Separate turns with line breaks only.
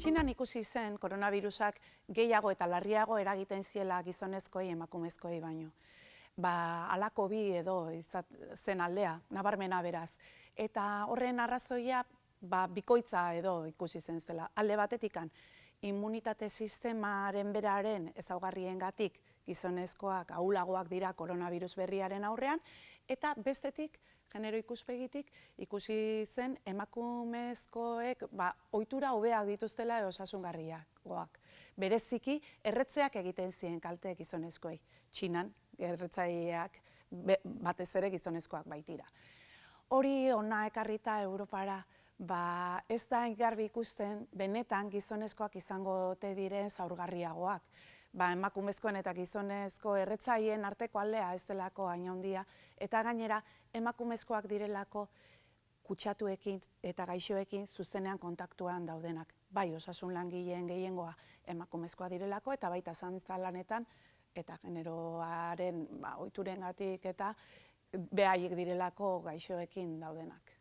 Txinan ikusi zen koronavirusak gehiago eta larriago eragiten ziela gizonezkoi emakumezkoi baino. Ba, alako bi edo izat, zen aldea, nabarmena beraz. Eta horren arrazoia ba, bikoitza edo ikusi zen zela. Alde batetikan, immunitate sistemaren beraren ezaugarrien gatik gizonezkoak ahulagoak dira koronavirus berriaren aurrean, eta bestetik, genero ikuspegitik, ikusi zen emakumezkoek ba, ohitura hobeak dituztela osasungarriak goak. Bereziki, erretzeak egiten ziren kalte gizonezkoei. Txinan, erretzaileak batez ere gizonezkoak baitira. Hori ona ekarrita Europara, ba, ez da garbi ikusten benetan gizonezkoak izango ote diren zaurgarriagoak. Ba, emakumezkoen eta gizonezko erretzaien arteko aldea ez delako aina handia eta gainera emakumezkoak direlako kutsatuekin eta gaixoekin zuzenean kontaktuan daudenak. Bai, osasun langileen gehiengoa emakumezkoa direlako eta baita zantzalanetan eta generoaren ba, oiturengatik eta behaiek direlako gaixoekin daudenak.